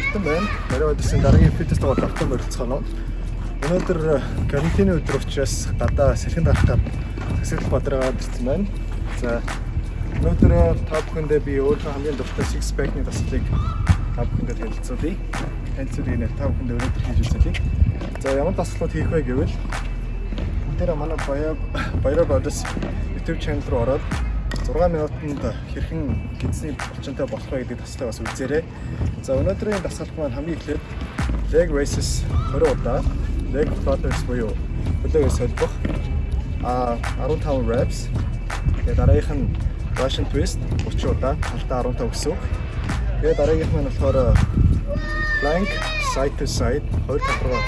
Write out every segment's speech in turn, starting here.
Эрдэнэ байна. Барай өдрийн дараагийн фитнес тоглолт автом өрөлцгөнө. Өнөөдөр карантины өдөр учраас гадаа сэрхэн дарах гад Тэсэл бадраад ирсэн байна. За өнөөдөр та бүхэндээ би өөрөө хамгийн дуртай six pack-ны таслыг та бүхэндээ танилцуулъя. Танилцуулъя нэ та бүхэндээ өнөөдөр хийж үзүүлье. За ямар таслууд хийх вэ гэвэл бүгдээрээ манай Баяа Баяа Brothers YouTube channel руу ороод 6 минутанд хэрхэн гидсний булчинтай болох вэ гэдэг таслыг бас үзээрэй. За өнөөдрийн дасгалт маань хамгийн эхлээд leg raises 20 удаа leg flutters буюу хөлөөгөө солбох а 15 reps. Тэгээ дараагийнх нь Russian twist 30 удаа талтаа 15 гэсэн үг. Тэгээ дараагийнх нь болохоор plank side to side хоёр тал руу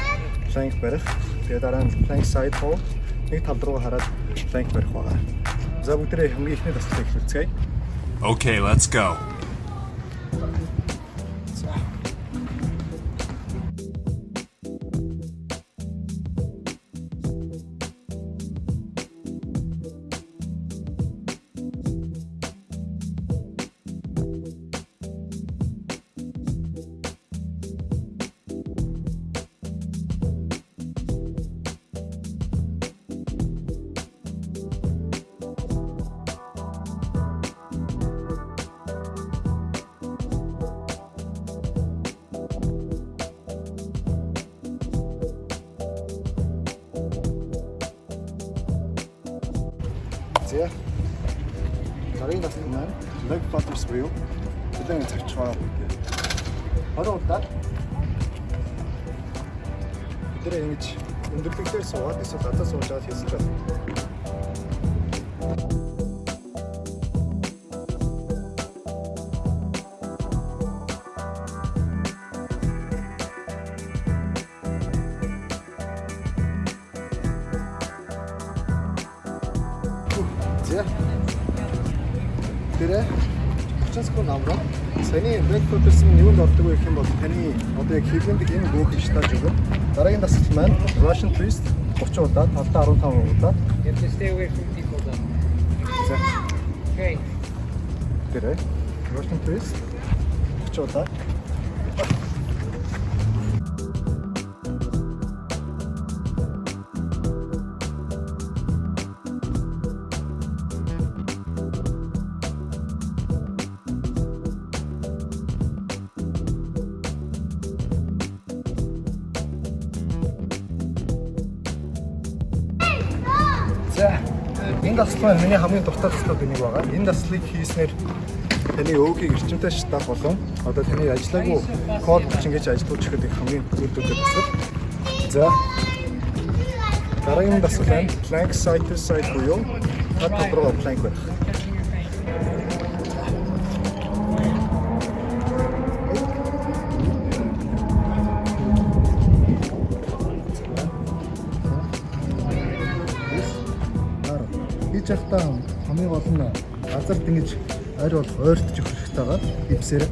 plank барих. Тэгээ дараа нь plank side hold нэг тал руу хараад plank барих байгаа. За бүгдээ хамгийн ихний таслыг эхлүүлцгээе. Okay, let's go. За. Дараагийн тасал маань leg flutters буюу хөлөний цавчгаа. 20 удаа. Тэр ингэж өндөрлөгдөр суугаад эсвэл гадаа сууж байгаа хийсэн байна. За. Тэр 30 секунд амраа. Back focus нь юунд ордог вэ гэх юм бол таны одоо яг хилэндэг энэ бөөх штаж өгөө. Дараагийн дасгал маань Russian twist 30 удаа, талдаа 15 удаа. You have to stay away from people though. За. Okay. Тэр Russian twist 30 удаа. Энэ даслал миний хамгийн дуртай даслууд нэг байгаа. Энэ даслыг хийснээр таны өөгийг эрчимтэй шатах болон одоо таны ажиллаагүй код бичингэж ажиллаж ихэд их хамгийн үр дүнтэй даслал. За дараагийн даслал байна. Plank side to side буюу тат руу plank байх. Хийж явахдаа хамгийн гол нь газарт ингэж ойр бол ойртож өгөх хэрэгтэй байгаа. Гипсээр.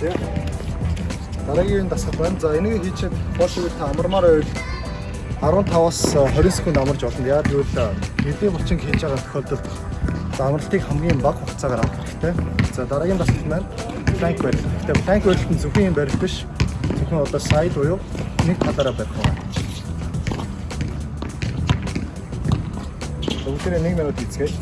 Yeah. Дараагийн дасгал байна. За энийг хийчихэд боошгүй та амармаар байвал 15-аас 20 секунд амарч болно. Яг тэгвэл хэдийн булчин хийж байгаа тохиолдолд за амралтыг хамгийн бага хугацаагаар авах хэрэгтэй. За дараагийн дасгал маань plank барих. Тэгээ plank барилт нь зөвхөн юм барих биш. Зөвхөн одоо side буюу нэг талаараа барих байна. Бүгдээрээ 1 минут хийцгээе.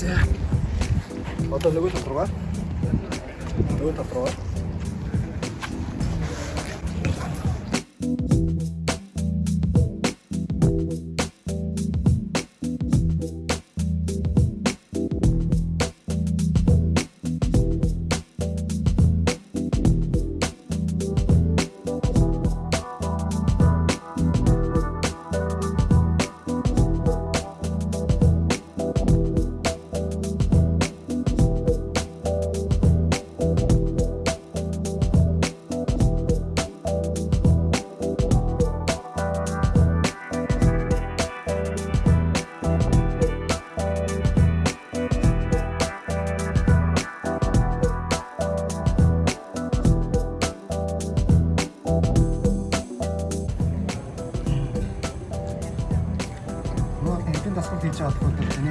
За. Одоо нөгөө тал руугаа. Нөгөө тал руугаа.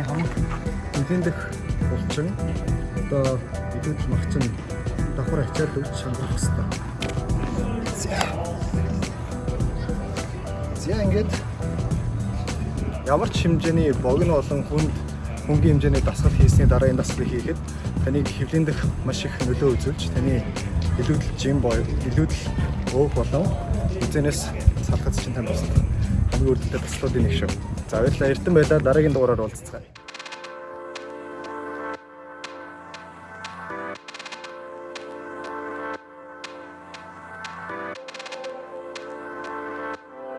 Хамаг эдийн дэх булчин одоо эдүүд магчин давхар ачаад өгч шамрах хэрэгтэй. За. Ингээд ямар ч хэмжээний богино болон хүнд хөнгөн хэмжээний дасгал хийсний дараа энэ дасгалыг хийхэд таныг хөвлийн дэх маш их нөлөө үзүүлж таны илүүдэл жим боо илүүдэл өөх болон эзэнээс салхац чинь танд тусах хамгийн өрдөлтэй дасгалуудын нэг шүү. За баярлалаа эрдэн байлаа дараагийн дугаараар уулзцгаая.